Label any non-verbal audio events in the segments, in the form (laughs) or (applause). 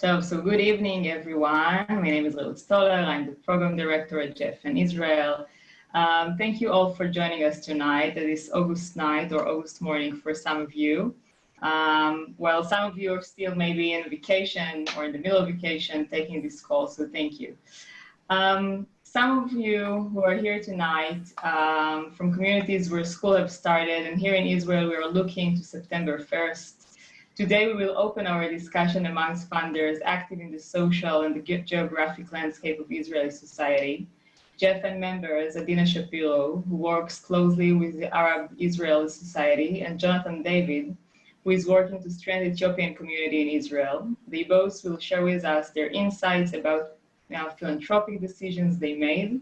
So, so good evening, everyone. My name is Reut Stoller. I'm the program director at JFN Israel. Um, thank you all for joining us tonight at this August night or August morning for some of you. Um, well, some of you are still maybe in vacation or in the middle of vacation taking this call, so thank you. Um, some of you who are here tonight um, from communities where school have started, and here in Israel, we are looking to September 1st. Today, we will open our discussion amongst funders active in the social and the geographic landscape of Israeli society. JFN members, Adina Shapiro, who works closely with the Arab Israeli Society, and Jonathan David, who is working to strengthen the Ethiopian community in Israel. They both will share with us their insights about know, philanthropic decisions they made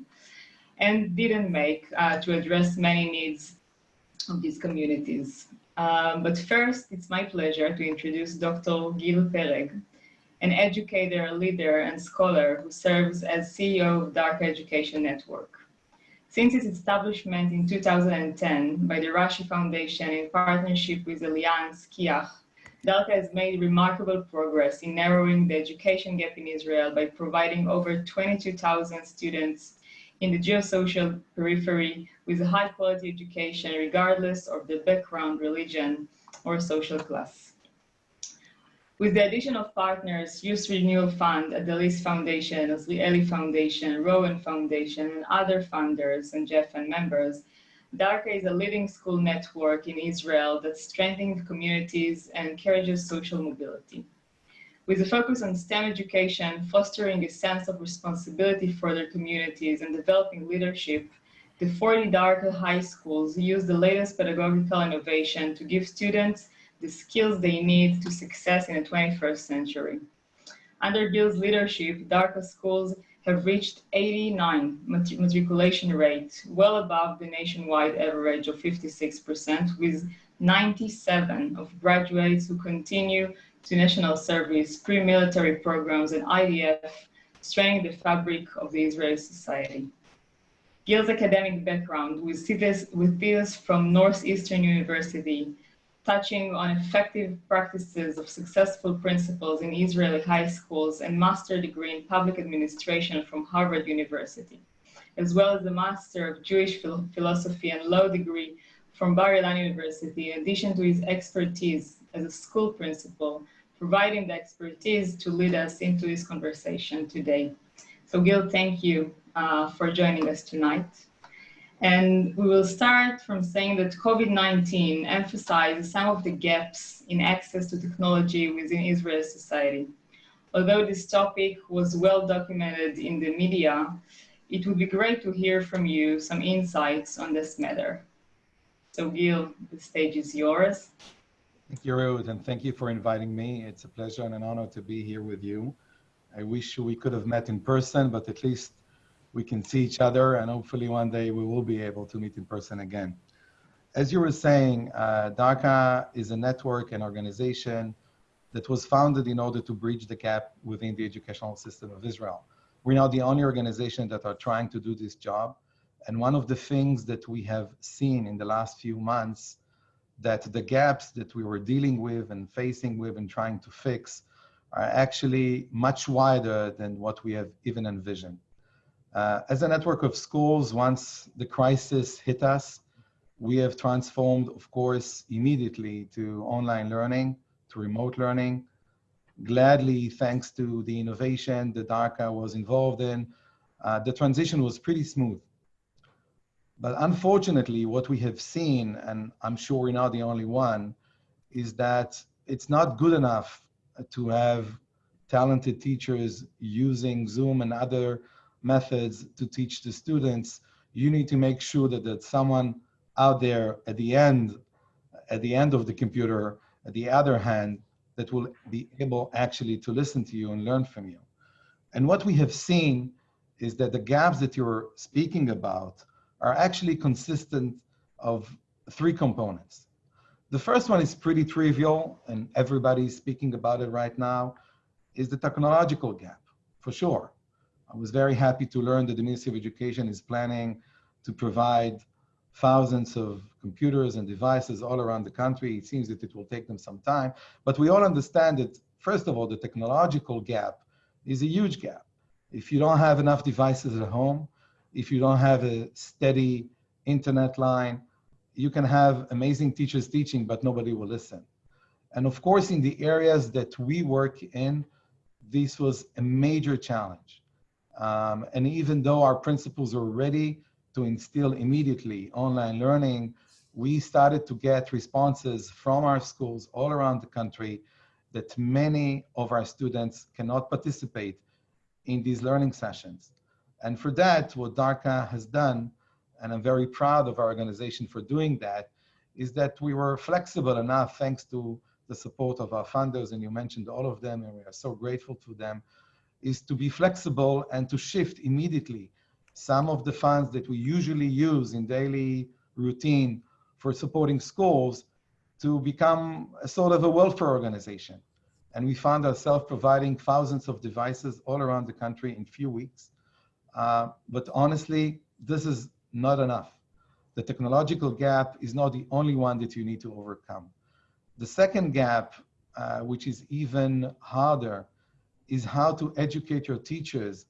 and didn't make uh, to address many needs of these communities. Um, but first, it's my pleasure to introduce Dr. Gil Pereg, an educator, leader, and scholar who serves as CEO of Darca Education Network. Since its establishment in 2010 by the Rashi Foundation in partnership with Alliance Kiach, Darka has made remarkable progress in narrowing the education gap in Israel by providing over 22,000 students in the geosocial periphery with a high quality education regardless of their background, religion, or social class. With the addition of partners, Youth Renewal Fund, Adelis Foundation, Azrieli Foundation, Rowan Foundation, and other funders and JFN members, Darka is a leading school network in Israel that strengthens communities and encourages social mobility. With a focus on STEM education, fostering a sense of responsibility for their communities and developing leadership, the 40 Darka high schools use the latest pedagogical innovation to give students the skills they need to success in the 21st century. Under Gil's leadership, Darka schools have reached 89 matriculation rate, well above the nationwide average of 56%, with 97 of graduates who continue to national service, pre-military programs, and IDF, strengthening the fabric of the Israeli society. Gil's academic background with thesis, with from Northeastern University touching on effective practices of successful principals in Israeli high schools and master degree in public administration from Harvard University, as well as a master of Jewish philosophy and law degree from Bar Ilan University, in addition to his expertise as a school principal, providing the expertise to lead us into this conversation today. So Gil, thank you uh, for joining us tonight. And we will start from saying that COVID-19 emphasizes some of the gaps in access to technology within Israeli society. Although this topic was well documented in the media, it would be great to hear from you some insights on this matter. So Gil, the stage is yours. Thank you, Ruth, and thank you for inviting me. It's a pleasure and an honor to be here with you. I wish we could have met in person, but at least we can see each other and hopefully one day we will be able to meet in person again. As you were saying, uh, Darka is a network and organization that was founded in order to bridge the gap within the educational system of Israel. We're now the only organization that are trying to do this job. And one of the things that we have seen in the last few months that the gaps that we were dealing with and facing with and trying to fix are actually much wider than what we have even envisioned. Uh, as a network of schools, once the crisis hit us, we have transformed, of course, immediately to online learning, to remote learning. Gladly, thanks to the innovation that Darka was involved in, uh, the transition was pretty smooth. But unfortunately, what we have seen, and I'm sure we're not the only one, is that it's not good enough to have talented teachers using Zoom and other methods to teach the students, you need to make sure that there's someone out there at the end, at the end of the computer, at the other hand, that will be able actually to listen to you and learn from you. And what we have seen is that the gaps that you're speaking about are actually consistent of three components. The first one is pretty trivial and everybody's speaking about it right now, is the technological gap, for sure. I was very happy to learn that the Ministry of Education is planning to provide thousands of computers and devices all around the country. It seems that it will take them some time, but we all understand that first of all, the technological gap is a huge gap. If you don't have enough devices at home, if you don't have a steady internet line, you can have amazing teachers teaching, but nobody will listen. And of course, in the areas that we work in, this was a major challenge. Um, and even though our principals were ready to instill immediately online learning, we started to get responses from our schools all around the country that many of our students cannot participate in these learning sessions. And for that, what DARCA has done, and I'm very proud of our organization for doing that, is that we were flexible enough, thanks to the support of our funders, and you mentioned all of them, and we are so grateful to them, is to be flexible and to shift immediately some of the funds that we usually use in daily routine for supporting schools to become a sort of a welfare organization. And we found ourselves providing thousands of devices all around the country in few weeks. Uh, but honestly, this is not enough. The technological gap is not the only one that you need to overcome. The second gap, uh, which is even harder, is how to educate your teachers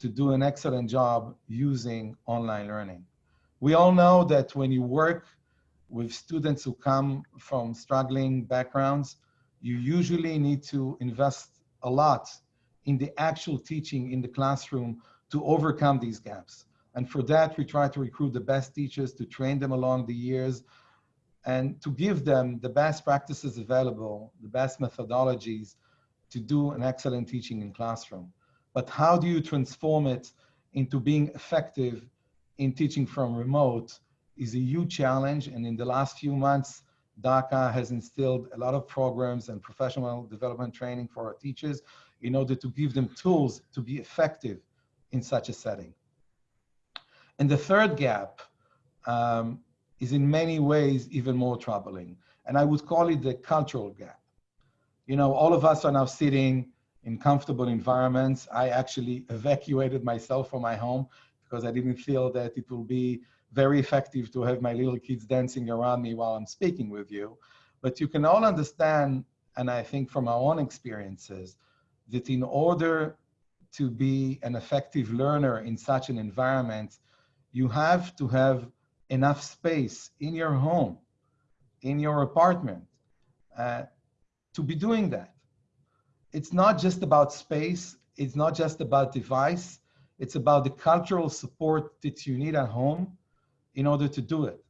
to do an excellent job using online learning. We all know that when you work with students who come from struggling backgrounds, you usually need to invest a lot in the actual teaching in the classroom to overcome these gaps. And for that, we try to recruit the best teachers to train them along the years and to give them the best practices available, the best methodologies to do an excellent teaching in classroom. But how do you transform it into being effective in teaching from remote is a huge challenge. And in the last few months, DARCA has instilled a lot of programs and professional development training for our teachers in order to give them tools to be effective in such a setting. And the third gap um, is in many ways even more troubling. And I would call it the cultural gap. You know, all of us are now sitting in comfortable environments. I actually evacuated myself from my home because I didn't feel that it will be very effective to have my little kids dancing around me while I'm speaking with you. But you can all understand, and I think from our own experiences, that in order to be an effective learner in such an environment, you have to have enough space in your home, in your apartment, uh, to be doing that. It's not just about space, it's not just about device, it's about the cultural support that you need at home in order to do it.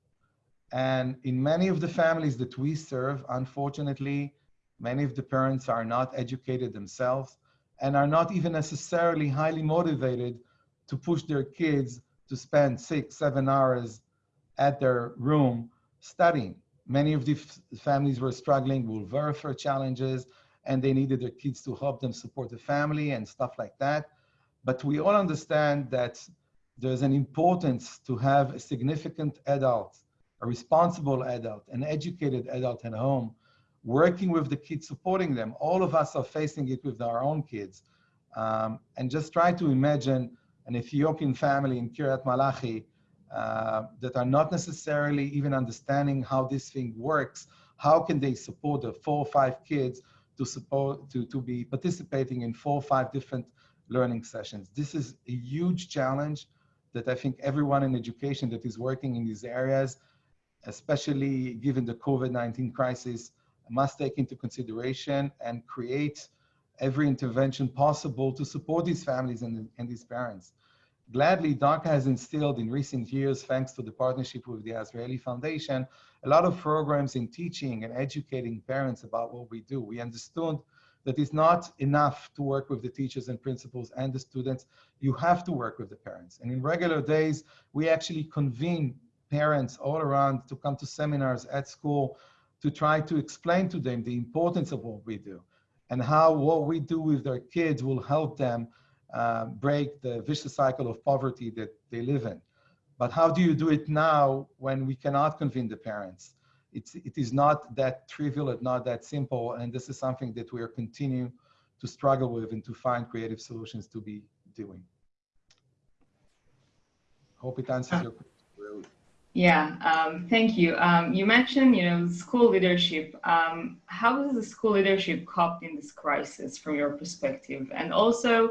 And in many of the families that we serve, unfortunately, many of the parents are not educated themselves and are not even necessarily highly motivated to push their kids to spend six, seven hours at their room studying. Many of the families were struggling with welfare challenges and they needed their kids to help them support the family and stuff like that. But we all understand that there's an importance to have a significant adult, a responsible adult, an educated adult at home, working with the kids, supporting them. All of us are facing it with our own kids. Um, and just try to imagine an Ethiopian family in Kiryat Malachi uh, that are not necessarily even understanding how this thing works. How can they support the four or five kids to support to, to be participating in four or five different learning sessions? This is a huge challenge that I think everyone in education that is working in these areas, especially given the COVID-19 crisis, must take into consideration and create every intervention possible to support these families and, and these parents. Gladly, DARCA has instilled in recent years, thanks to the partnership with the Azrieli Foundation, a lot of programs in teaching and educating parents about what we do. We understood that it's not enough to work with the teachers and principals and the students. You have to work with the parents. And in regular days, we actually convene parents all around to come to seminars at school to try to explain to them the importance of what we do and how what we do with their kids will help them uh, break the vicious cycle of poverty that they live in. But how do you do it now when we cannot convene the parents? it's, it is not that trivial, it's not that simple. And this is something that we are continuing to struggle with and to find creative solutions to be doing. Hope it answers your question. Yeah, um, thank you. Um, you mentioned, you know, school leadership. Um, how does the school leadership coped in this crisis from your perspective? And also,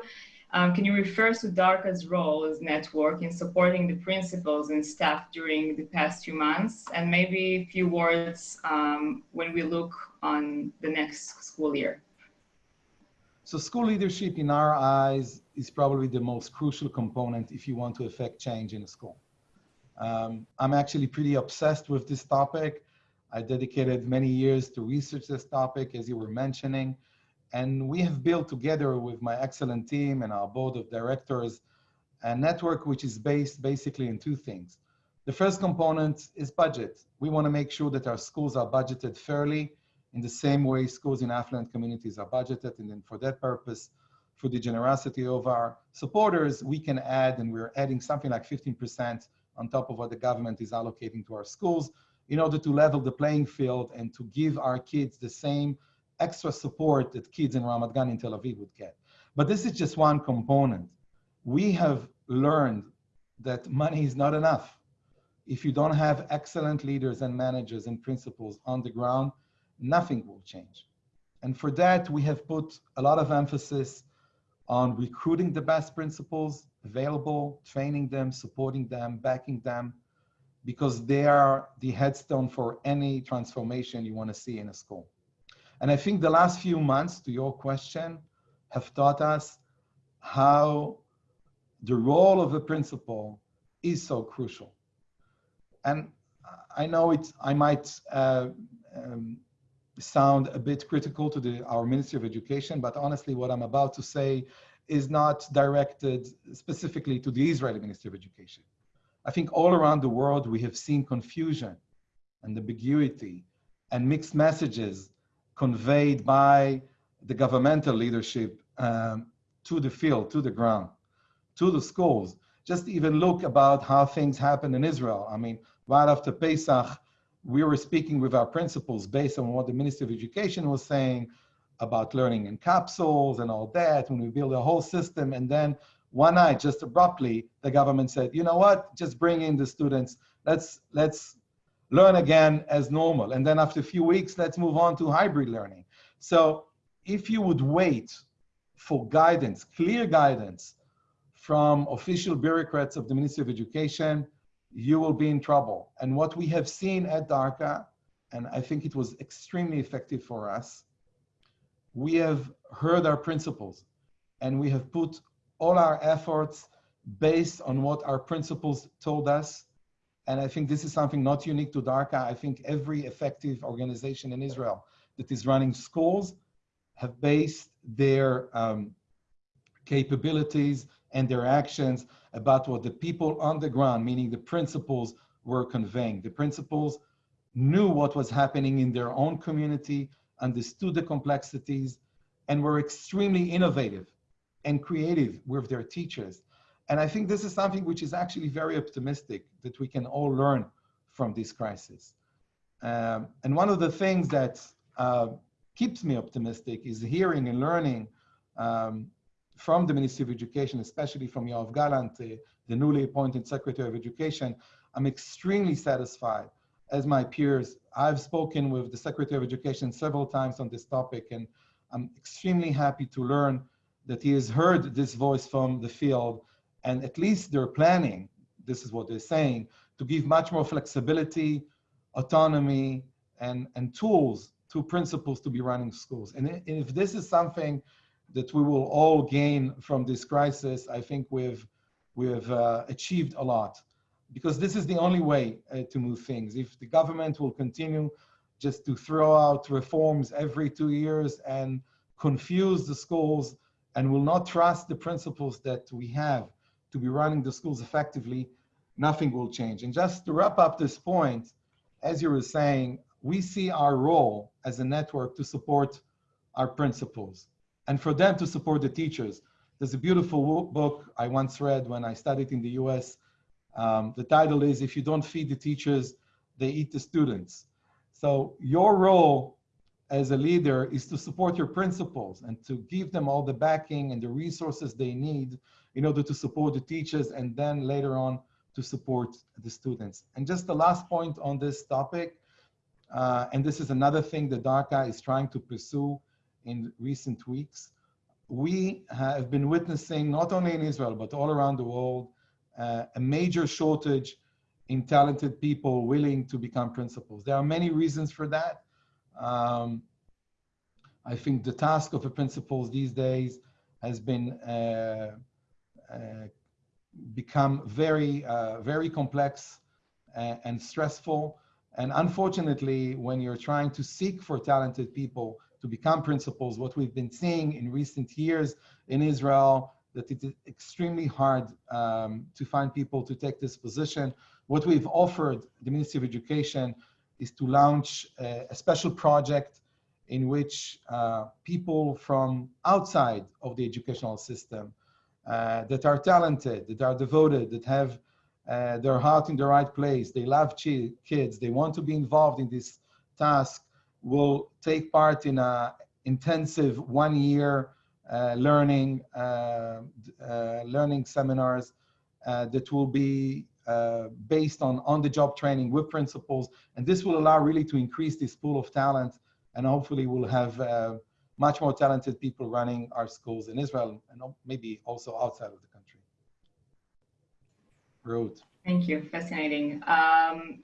um, can you refer to DARCA's role as network in supporting the principals and staff during the past few months? And maybe a few words um, when we look on the next school year. So school leadership in our eyes is probably the most crucial component if you want to affect change in a school. Um, I'm actually pretty obsessed with this topic. I dedicated many years to research this topic, as you were mentioning. And we have built together with my excellent team and our board of directors a network which is based basically in two things. The first component is budget. We want to make sure that our schools are budgeted fairly in the same way schools in affluent communities are budgeted. And then for that purpose, for the generosity of our supporters, we can add, and we're adding something like 15% on top of what the government is allocating to our schools in order to level the playing field and to give our kids the same extra support that kids in Ramat Gan in Tel Aviv would get. But this is just one component. We have learned that money is not enough. If you don't have excellent leaders and managers and principals on the ground, nothing will change. And for that, we have put a lot of emphasis on recruiting the best principals available, training them, supporting them, backing them, because they are the headstone for any transformation you want to see in a school. And I think the last few months, to your question, have taught us how the role of a principal is so crucial. And I know it's, I might uh, um, sound a bit critical to the, our Ministry of Education, but honestly, what I'm about to say is not directed specifically to the Israeli Ministry of Education. I think all around the world, we have seen confusion and ambiguity and mixed messages conveyed by the governmental leadership um, to the field, to the ground, to the schools. Just even look about how things happen in Israel. I mean, right after Pesach, we were speaking with our principals based on what the Ministry of Education was saying about learning in capsules and all that, when we build a whole system. And then one night, just abruptly, the government said, you know what, just bring in the students. Let's, let's learn again as normal. And then after a few weeks, let's move on to hybrid learning. So if you would wait for guidance, clear guidance from official bureaucrats of the Ministry of Education, you will be in trouble. And what we have seen at DARCA, and I think it was extremely effective for us, we have heard our principals and we have put all our efforts based on what our principals told us. And I think this is something not unique to DARCA. I think every effective organization in Israel that is running schools have based their um, capabilities and their actions about what the people on the ground, meaning the principals, were conveying. The principals knew what was happening in their own community, understood the complexities, and were extremely innovative and creative with their teachers. And I think this is something which is actually very optimistic that we can all learn from this crisis. Um, and one of the things that uh, keeps me optimistic is hearing and learning um, from the Ministry of Education, especially from Yoav Gallant, uh, the newly appointed Secretary of Education, I'm extremely satisfied as my peers. I've spoken with the Secretary of Education several times on this topic, and I'm extremely happy to learn that he has heard this voice from the field, and at least they're planning, this is what they're saying, to give much more flexibility, autonomy, and, and tools to principals to be running schools. And if this is something that we will all gain from this crisis, I think we've, we've uh, achieved a lot because this is the only way uh, to move things. If the government will continue just to throw out reforms every two years and confuse the schools and will not trust the principals that we have to be running the schools effectively, nothing will change. And just to wrap up this point, as you were saying, we see our role as a network to support our principals and for them to support the teachers. There's a beautiful book I once read when I studied in the US. Um, the title is If You Don't Feed the Teachers, They Eat the Students. So your role as a leader is to support your principals and to give them all the backing and the resources they need in order to support the teachers and then later on to support the students. And just the last point on this topic, uh, and this is another thing that DARCA is trying to pursue in recent weeks. We have been witnessing, not only in Israel, but all around the world, uh, a major shortage in talented people willing to become principals. There are many reasons for that. Um, I think the task of a principal these days has been uh, uh, become very, uh, very complex and, and stressful. And unfortunately, when you're trying to seek for talented people to become principals, what we've been seeing in recent years in Israel, that it is extremely hard um, to find people to take this position. What we've offered the Ministry of Education is to launch a, a special project in which uh, people from outside of the educational system uh, that are talented, that are devoted, that have uh, their heart in the right place, they love kids, they want to be involved in this task, will take part in a intensive one year uh, learning uh, uh, learning seminars that will be based on on-the-job training with principals. And this will allow really to increase this pool of talent and hopefully we'll have uh, much more talented people running our schools in Israel and maybe also outside of the country. Ruth. Thank you, fascinating. Um,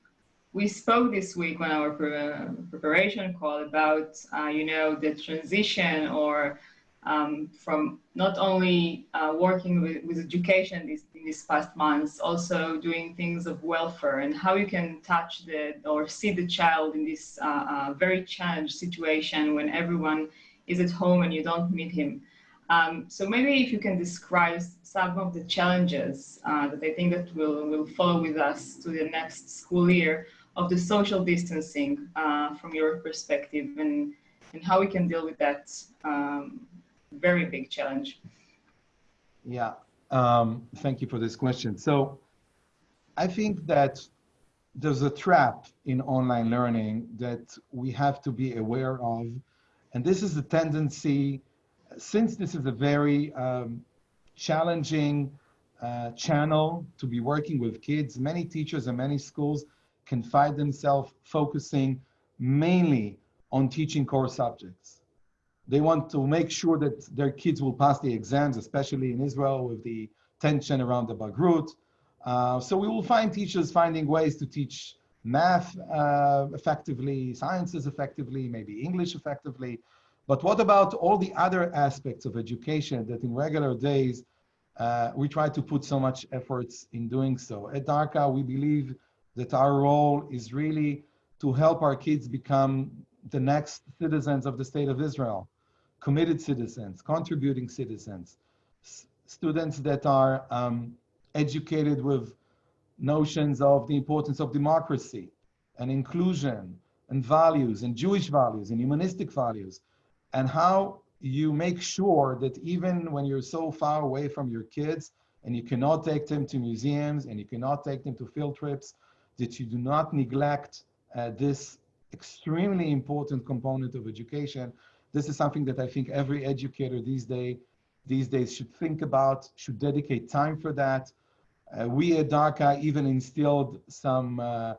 we spoke this week on our preparation call about, uh, you know, the transition or um, from not only uh, working with, with education in these past months, also doing things of welfare and how you can touch the or see the child in this uh, uh, very challenged situation when everyone is at home and you don't meet him. Um, so maybe if you can describe some of the challenges uh, that I think that will, will follow with us to the next school year of the social distancing uh, from your perspective and, and how we can deal with that um, very big challenge. Yeah, um, thank you for this question. So I think that there's a trap in online learning that we have to be aware of. And this is a tendency, since this is a very um, challenging uh, channel to be working with kids, many teachers and many schools can find themselves focusing mainly on teaching core subjects. They want to make sure that their kids will pass the exams, especially in Israel with the tension around the Bagrut. Uh, so we will find teachers finding ways to teach math uh, effectively, sciences effectively, maybe English effectively. But what about all the other aspects of education that in regular days, uh, we try to put so much efforts in doing so. At DARCA, we believe that our role is really to help our kids become the next citizens of the state of Israel committed citizens, contributing citizens, students that are um, educated with notions of the importance of democracy and inclusion and values and Jewish values and humanistic values and how you make sure that even when you're so far away from your kids and you cannot take them to museums and you cannot take them to field trips, that you do not neglect uh, this extremely important component of education this is something that I think every educator these day these days should think about, should dedicate time for that. Uh, we at DARCA even instilled some uh,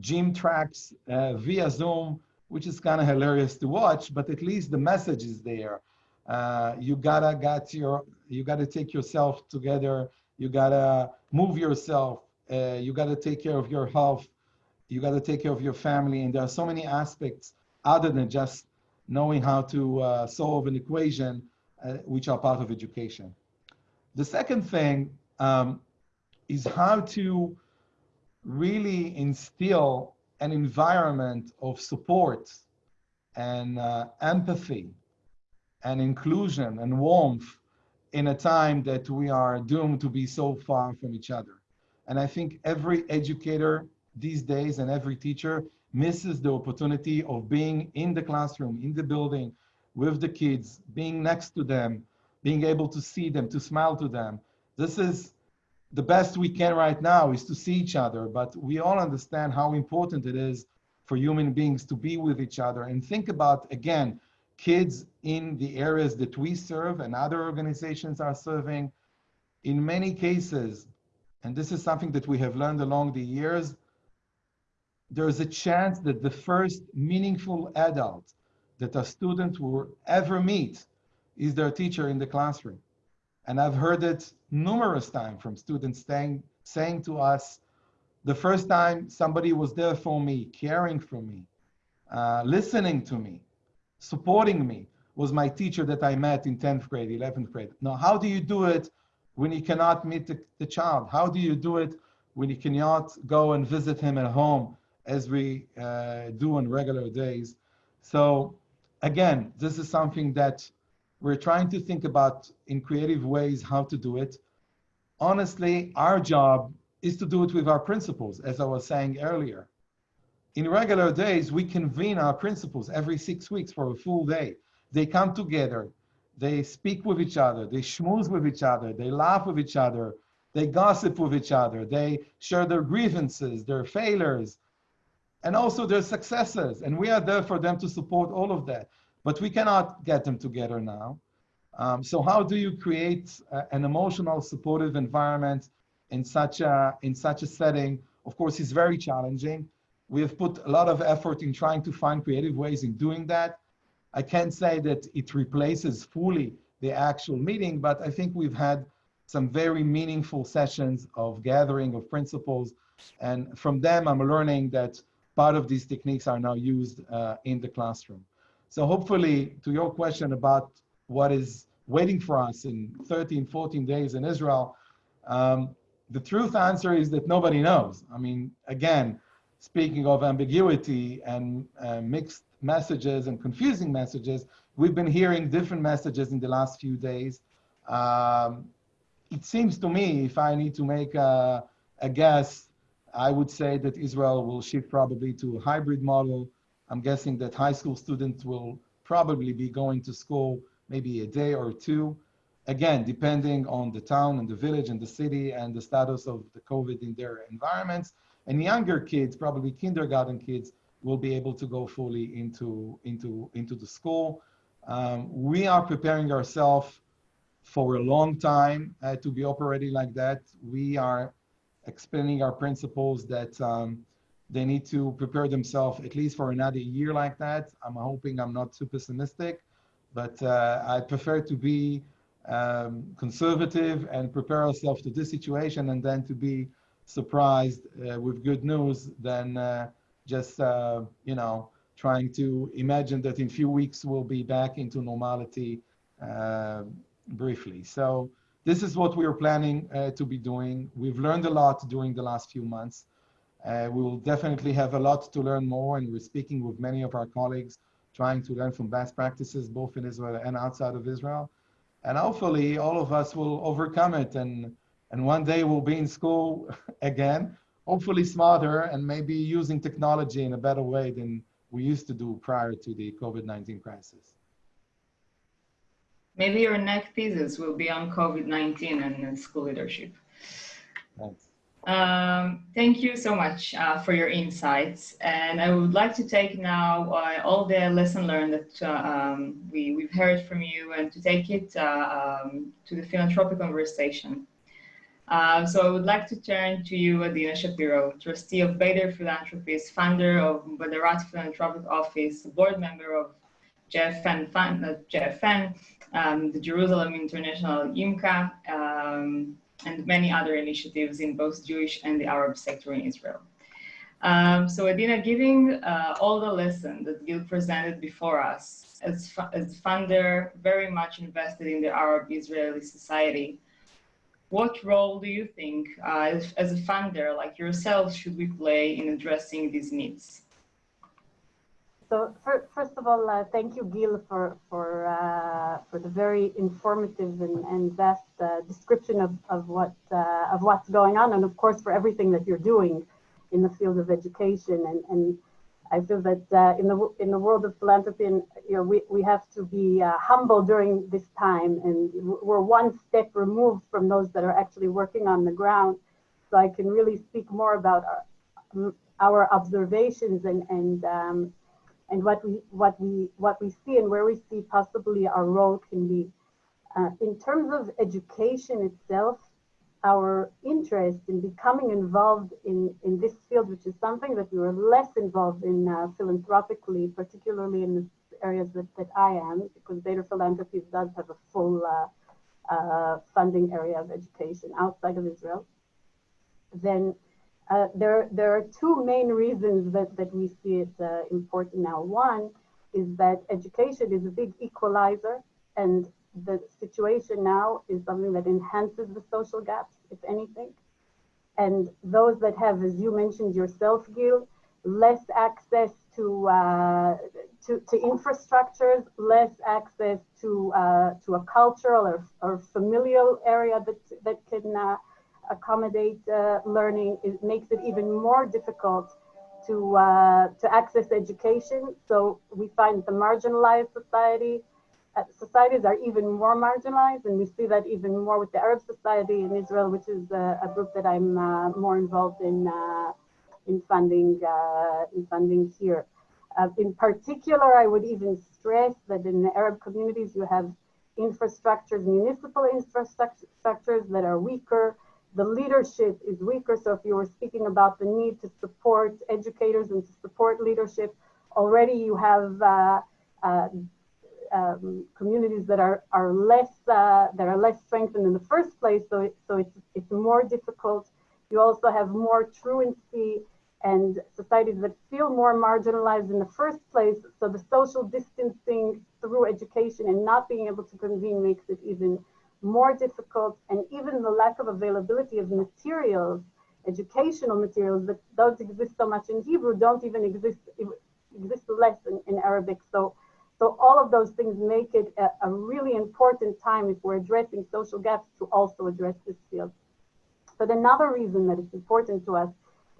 gym tracks uh, via Zoom, which is kind of hilarious to watch, but at least the message is there. Uh, you gotta got your, you gotta take yourself together. You gotta move yourself. Uh, you gotta take care of your health. You gotta take care of your family. And there are so many aspects other than just knowing how to uh, solve an equation, uh, which are part of education. The second thing um, is how to really instill an environment of support and uh, empathy and inclusion and warmth in a time that we are doomed to be so far from each other. And I think every educator these days and every teacher misses the opportunity of being in the classroom, in the building, with the kids, being next to them, being able to see them, to smile to them. This is the best we can right now is to see each other, but we all understand how important it is for human beings to be with each other and think about, again, kids in the areas that we serve and other organizations are serving. In many cases, and this is something that we have learned along the years, there's a chance that the first meaningful adult that a student will ever meet is their teacher in the classroom. And I've heard it numerous times from students saying, saying to us, the first time somebody was there for me, caring for me, uh, listening to me, supporting me, was my teacher that I met in 10th grade, 11th grade. Now, how do you do it when you cannot meet the, the child? How do you do it when you cannot go and visit him at home as we uh, do on regular days? So again, this is something that we're trying to think about in creative ways how to do it. Honestly, our job is to do it with our principals, as I was saying earlier. In regular days, we convene our principals every six weeks for a full day. They come together, they speak with each other, they schmooze with each other, they laugh with each other, they gossip with each other, they share their grievances, their failures, and also their successes. And we are there for them to support all of that. But we cannot get them together now. Um, so how do you create uh, an emotional, supportive environment in such a in such a setting? Of course, it's very challenging. We have put a lot of effort in trying to find creative ways in doing that. I can't say that it replaces fully the actual meeting, but I think we've had some very meaningful sessions of gathering of principals. And from them, I'm learning that part of these techniques are now used uh, in the classroom. So hopefully to your question about what is waiting for us in 13, 14 days in Israel, um, the truth answer is that nobody knows. I mean, again, speaking of ambiguity and uh, mixed messages and confusing messages, we've been hearing different messages in the last few days. Um, it seems to me, if I need to make a, a guess, I would say that Israel will shift probably to a hybrid model. I'm guessing that high school students will probably be going to school maybe a day or two. Again, depending on the town and the village and the city and the status of the COVID in their environments. And younger kids, probably kindergarten kids, will be able to go fully into, into, into the school. Um, we are preparing ourselves for a long time uh, to be operating like that. We are explaining our principals that um, they need to prepare themselves at least for another year like that. I'm hoping I'm not too pessimistic, but uh, I prefer to be um, conservative and prepare ourselves to this situation and then to be surprised uh, with good news than uh, just, uh, you know, trying to imagine that in few weeks we'll be back into normality uh, briefly. So this is what we are planning uh, to be doing. We've learned a lot during the last few months. Uh, we will definitely have a lot to learn more and we're speaking with many of our colleagues trying to learn from best practices both in Israel and outside of Israel. And hopefully all of us will overcome it and, and one day we'll be in school (laughs) again hopefully smarter and maybe using technology in a better way than we used to do prior to the COVID-19 crisis. Maybe your next thesis will be on COVID-19 and school leadership. Thanks. Um, thank you so much uh, for your insights. And I would like to take now uh, all the lesson learned that uh, um, we, we've heard from you and to take it uh, um, to the philanthropic conversation. Uh, so I would like to turn to you, Adina Shapiro, trustee of Bader Philanthropies, founder of Badarat Philanthropic Office, board member of JFN, uh, JFN um, the Jerusalem International YMCA, um, and many other initiatives in both Jewish and the Arab sector in Israel. Um, so Adina, giving uh, all the lessons that Gil presented before us, as, as funder, very much invested in the Arab-Israeli society, what role do you think, uh, as, a funder like yourself, should we play in addressing these needs? So first of all, uh, thank you, Gil, for for uh, for the very informative and, and vast uh, description of of what uh, of what's going on, and of course for everything that you're doing in the field of education and and I feel that uh, in the in the world of philanthropy, and you know, we, we have to be uh, humble during this time, and we're one step removed from those that are actually working on the ground. So I can really speak more about our, our observations and and um, and what we what we what we see and where we see possibly our role can be. Uh, in terms of education itself, our interest in becoming involved in, in this field, which is something that we were less involved in uh, philanthropically, particularly in the areas that, that I am, because Bader philanthropy does have a full uh, uh, funding area of education outside of Israel, then uh, there, there are two main reasons that, that we see it uh, important now. One is that education is a big equalizer and the situation now is something that enhances the social gaps, if anything. And those that have, as you mentioned yourself, Gil, less access to, uh, to, to, infrastructures, less access to, uh, to a cultural or, or familial area that, that can uh, accommodate uh, learning, it makes it even more difficult to, uh, to access education. So we find the marginalized society societies are even more marginalized, and we see that even more with the Arab society in Israel, which is a, a group that I'm uh, more involved in uh, in funding uh, in funding here. Uh, in particular, I would even stress that in the Arab communities, you have infrastructures, municipal infrastructures that are weaker. The leadership is weaker. So if you were speaking about the need to support educators and to support leadership, already you have uh, um, communities that are are less uh, that are less strengthened in the first place. So it, so it's it's more difficult. You also have more truancy and societies that feel more marginalized in the first place. So the social distancing through education and not being able to convene makes it even more difficult. And even the lack of availability of materials, educational materials that don't exist so much in Hebrew, don't even exist exist less in, in Arabic. So so all of those things make it a, a, really important time if we're addressing social gaps to also address this field. But another reason that it's important to us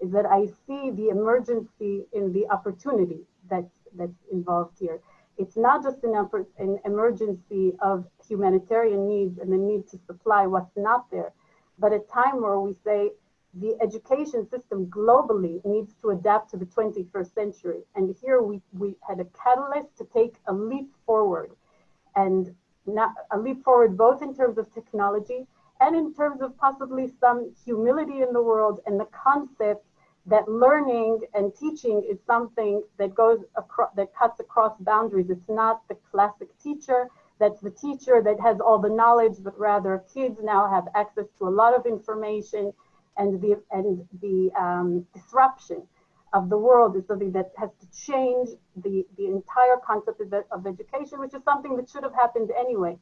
is that I see the emergency in the opportunity that's, that's involved here. It's not just an, an emergency of humanitarian needs and the need to supply what's not there, but a time where we say the education system globally needs to adapt to the 21st century. And here we, we had a catalyst to take a leap forward and not a leap forward both in terms of technology and in terms of possibly some humility in the world and the concept that learning and teaching is something that goes across that cuts across boundaries. It's not the classic teacher that's the teacher that has all the knowledge, but rather kids now have access to a lot of information and the and the um, disruption of the world is something that has to change the the entire concept of, of education, which is something that should have happened anyway.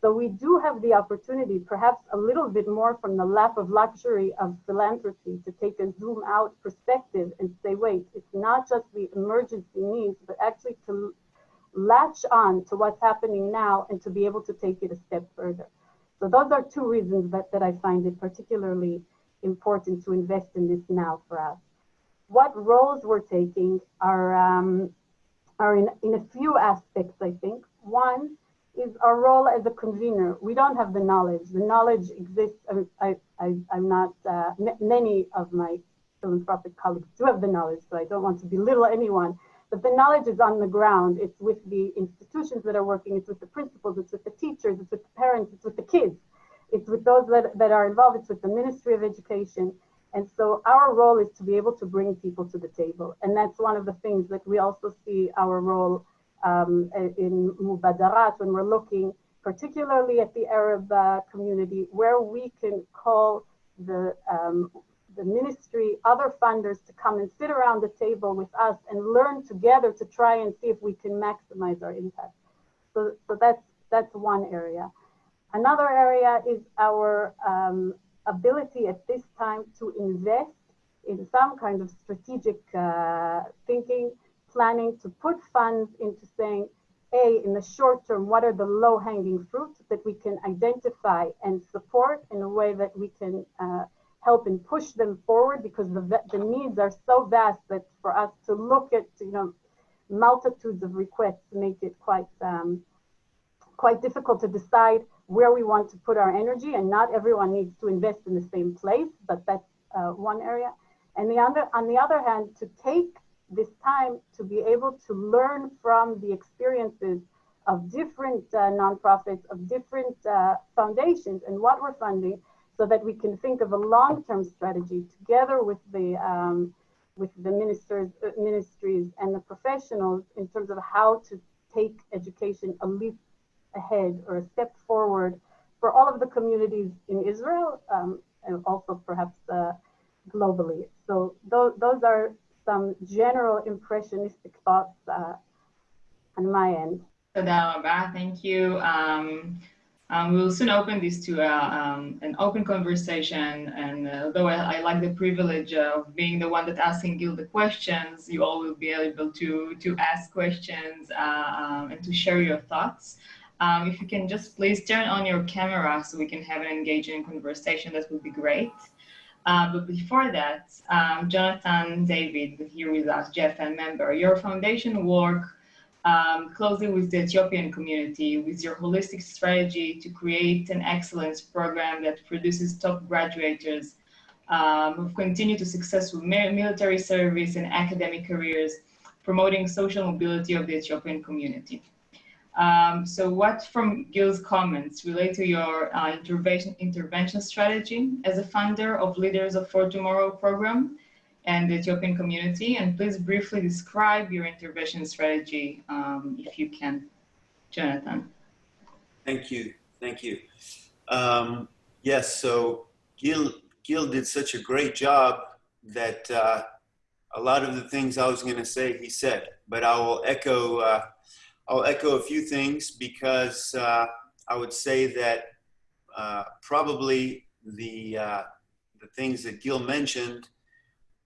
So we do have the opportunity, perhaps a little bit more from the lap of luxury of philanthropy, to take a zoom out perspective and say, wait, it's not just the emergency needs, but actually to latch on to what's happening now and to be able to take it a step further. So those are two reasons that, that I find it particularly important to invest in this now for us. What roles we're taking are, um, are in, in a few aspects, I think. One is our role as a convener. We don't have the knowledge. The knowledge exists. I, I'm not, uh, many of my philanthropic colleagues do have the knowledge, so I don't want to belittle anyone. But the knowledge is on the ground. It's with the institutions that are working, it's with the principals, it's with the teachers, it's with the parents, it's with the kids. It's with those that, that are involved, it's with the Ministry of Education. And so our role is to be able to bring people to the table. And that's one of the things that we also see our role um, in Mubadarat when we're looking particularly at the Arab uh, community, where we can call the, um, the ministry, other funders to come and sit around the table with us and learn together to try and see if we can maximize our impact. So, so that's, that's one area. Another area is our um, ability at this time to invest in some kind of strategic uh, thinking, planning to put funds into saying, A, in the short term, what are the low hanging fruits that we can identify and support in a way that we can uh, help and push them forward because the, the needs are so vast that for us to look at, you know, multitudes of requests make it quite, um, quite difficult to decide where we want to put our energy and not everyone needs to invest in the same place, but that's uh, one area. And the other, on the other hand, to take this time to be able to learn from the experiences of different uh, nonprofits, of different uh, foundations and what we're funding, so that we can think of a long-term strategy together with the um, with the ministers, uh, ministries and the professionals in terms of how to take education a leap ahead or a step forward for all of the communities in Israel um, and also perhaps uh, globally. So those, those are some general impressionistic thoughts uh, on my end. Thank you. Um, um, we will soon open this to uh, um, an open conversation. And uh, although I, I, like the privilege of being the one that asking Gil the questions, you all will be able to, to ask questions uh, um, and to share your thoughts. Um, if you can just please turn on your camera so we can have an engaging conversation, that would be great. Uh, but before that, um, Jonathan David here with us, JFN member, your foundation work um, closely with the Ethiopian community with your holistic strategy to create an excellence program that produces top graduates um, who've continued to successful military service and academic careers, promoting social mobility of the Ethiopian community. Um, so what from Gil's comments relate to your uh, intervention, intervention strategy as a funder of Leaders of For Tomorrow program and the Ethiopian community. And please briefly describe your intervention strategy, um, if you can, Jonathan. Thank you. Thank you. Um, yes, so Gil, Gil did such a great job that uh, a lot of the things I was going to say, he said, but I will echo, uh, I'll echo a few things because uh, I would say that uh, probably the, uh, the things that Gil mentioned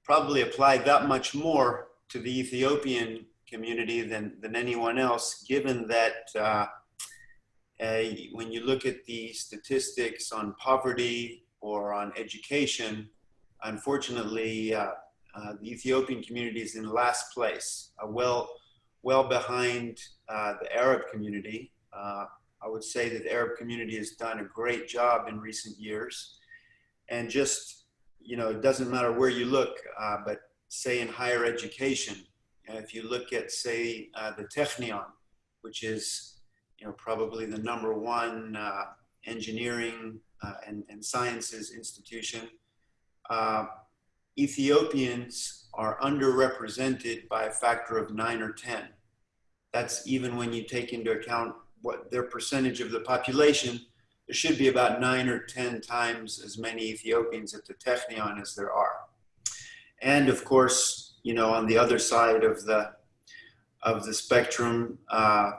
probably apply that much more to the Ethiopian community than, than anyone else, given that uh, when you look at the statistics on poverty or on education, unfortunately, uh, uh the Ethiopian community is in last place, uh, well, well behind uh, the Arab community. I would say that the Arab community has done a great job in recent years. And just you know, it doesn't matter where you look, uh, but say in higher education, if you look at, say, uh, the Technion, which is, you know, probably the number one uh, engineering uh, and, and, sciences institution, uh, Ethiopians are underrepresented by a factor of nine or 10. That's even when you take into account what their percentage of the population there should be about nine or 10 times as many Ethiopians at the Technion as there are. And of course, you know, on the other side of the, of the spectrum, uh,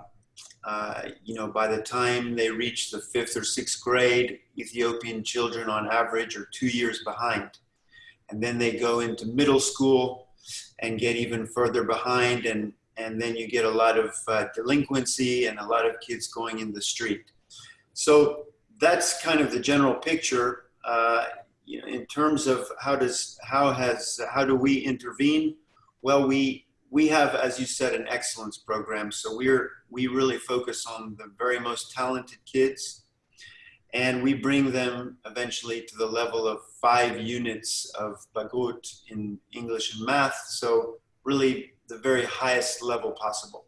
uh, you know, by the time they reach the fifth or sixth grade, Ethiopian children on average are two years behind. And then they go into middle school and get even further behind and, and then you get a lot of uh, delinquency and a lot of kids going in the street. So that's kind of the general picture. Uh, you know, in terms of how does how has how do we intervene? Well, we we have, as you said, an excellence program. So we're we really focus on the very most talented kids, and we bring them eventually to the level of five units of bagrut in English and math. So really the very highest level possible.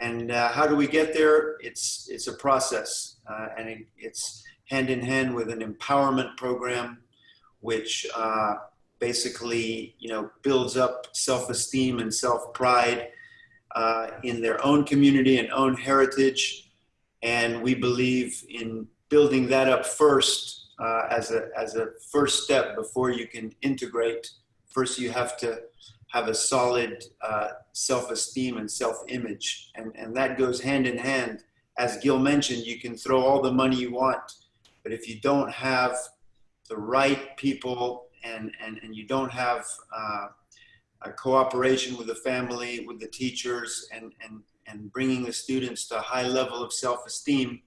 And uh, how do we get there? It's, it's a process uh, and it, it's hand in hand with an empowerment program, which uh, basically, you know, builds up self-esteem and self-pride uh, in their own community and own heritage. And we believe in building that up first uh, as, a, as a first step before you can integrate. First, you have to have a solid uh, self-esteem and self-image. And, and that goes hand in hand. As Gil mentioned, you can throw all the money you want, but if you don't have the right people and, and, and you don't have uh, a cooperation with the family, with the teachers, and, and, and bringing the students to a high level of self-esteem,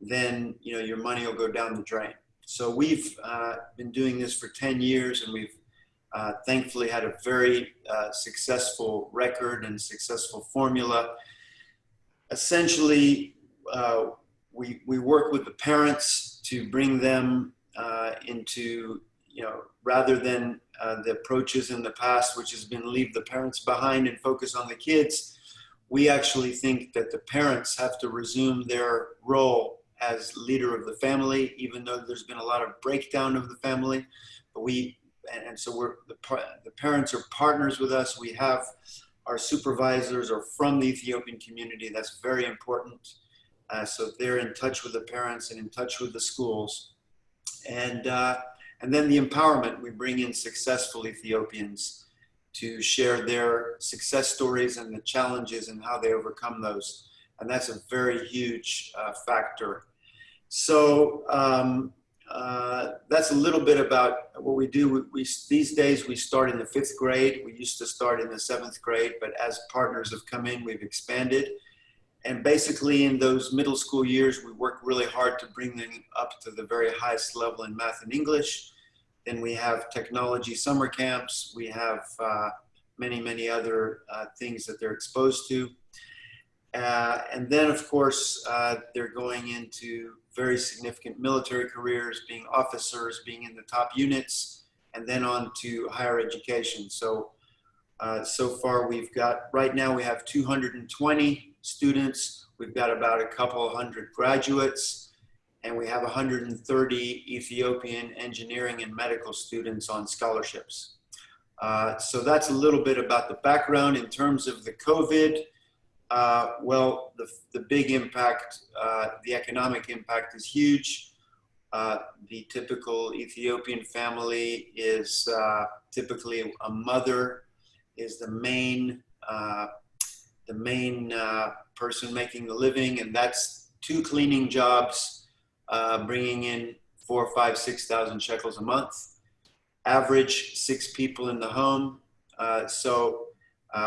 then you know your money will go down the drain. So we've uh, been doing this for 10 years and we've uh, thankfully had a very uh, successful record and successful formula. Essentially, uh, we, we work with the parents to bring them uh, into, you know, rather than uh, the approaches in the past, which has been leave the parents behind and focus on the kids, we actually think that the parents have to resume their role as leader of the family, even though there's been a lot of breakdown of the family. But we, and, and so we're, the, the parents are partners with us. We have our supervisors are from the Ethiopian community. That's very important. Uh, so they're in touch with the parents and in touch with the schools. And, uh, and then the empowerment, we bring in successful Ethiopians to share their success stories and the challenges and how they overcome those. And that's a very huge uh, factor. So um, uh, that's a little bit about what we do. We, we, these days we start in the fifth grade. We used to start in the seventh grade, but as partners have come in, we've expanded. And basically in those middle school years, we work really hard to bring them up to the very highest level in math and English. Then we have technology summer camps. We have uh, many, many other uh, things that they're exposed to. Uh, and then, of course, uh, they're going into very significant military careers, being officers, being in the top units, and then on to higher education. So, uh, so far we've got, right now we have 220 students. We've got about a couple hundred graduates, and we have 130 Ethiopian engineering and medical students on scholarships. Uh, so that's a little bit about the background in terms of the COVID. Uh, well, the, the big impact, uh, the economic impact is huge. Uh, the typical Ethiopian family is uh, typically a mother is the main uh, the main uh, person making the living, and that's two cleaning jobs, bringing in four, five, six thousand shekels a month. Average six people in the home. so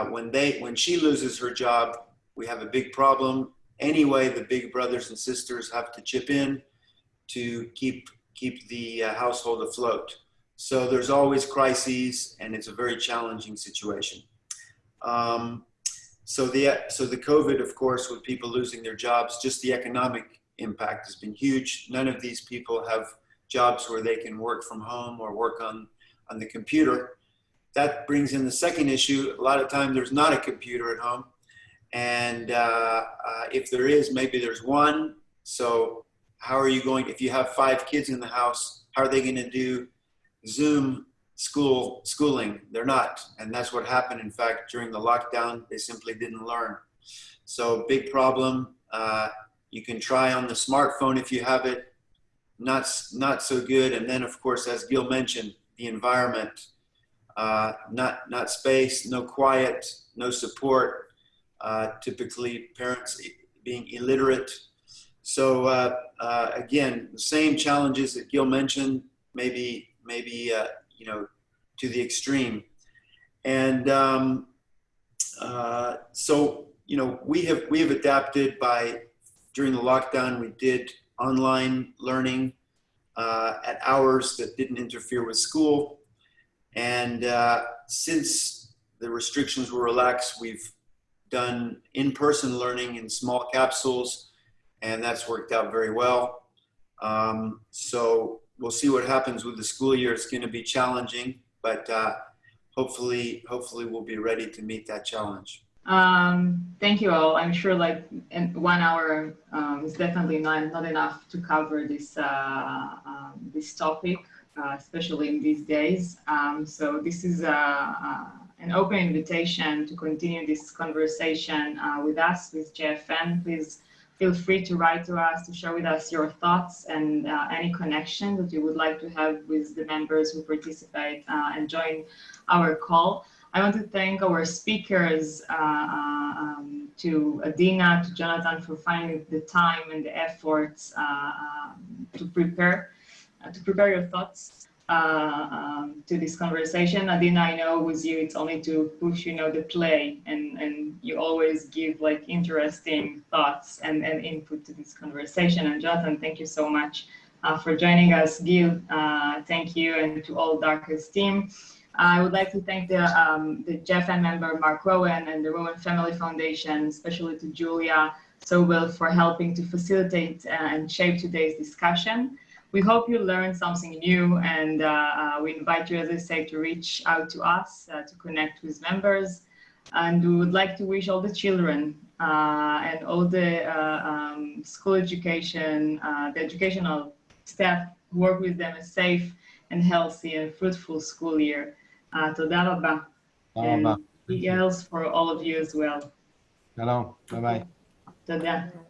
when they when she loses her job, we have a big problem. Anyway, the big brothers and sisters have to chip in to keep, keep the uh, household afloat. So there's always crises and it's a very challenging situation. Um, so the, so the COVID, of course, with people losing their jobs, just the economic impact has been huge. None of these people have jobs where they can work from home or work on, on the computer. That brings in the second issue. A lot of time there's not a computer at home. And uh, uh, if there is, maybe there's one. So how are you going, if you have five kids in the house, how are they going to do Zoom school schooling? They're not. And that's what happened. In fact, during the lockdown, they simply didn't learn. So big problem. Uh, you can try on the smartphone if you have it. Not, not so good. And then, of course, as Gil mentioned, the environment, uh, not, not space, no quiet, no support, typically parents being illiterate. So uh, uh, again, the same challenges that Gil mentioned, maybe, maybe uh, you know, to the extreme. And um, uh, so, you know, we have, we have adapted by, during the lockdown, we did online learning at hours that didn't interfere with school. And since the restrictions were relaxed, we've done in-person learning in small capsules, and that's worked out very well. Um, so we'll see what happens with the school year. It's going to be challenging, but uh, hopefully, hopefully we'll be ready to meet that challenge. Um, thank you all. I'm sure like one hour um, is definitely not, not enough to cover this, uh, um, this topic, uh, especially in these days. Um, so this is a, a an open invitation to continue this conversation uh, with us, with JFN. Please feel free to write to us, to share with us your thoughts and uh, any connection that you would like to have with the members who participate uh, and join our call. I want to thank our speakers, uh, uh, um, to Adina, to Jonathan for finding the time and the efforts uh, um, to prepare, to prepare your thoughts uh, um, to this conversation. Adina, I know with you, it's only to push, you know, the play and, and you always give like interesting thoughts and, and input to this conversation. And Jonathan, thank you so much uh, for joining us. Gil, uh, thank you and to all Darca's team. I would like to thank the, um, the JFN member, Mark Rowan and the Rowan Family Foundation, especially to Julia Sobel for helping to facilitate uh, and shape today's discussion. We hope you learned something new and uh, uh, we invite you, as I say, to reach out to us, uh, to connect with members. And we would like to wish all the children uh, and all the uh, um, school education, uh, the educational staff work with them a safe and healthy and fruitful school year. Uh, תודה רבה. תודה רבה. Big L's for all of you as well. שלום, ביי ביי. תודה. Bye.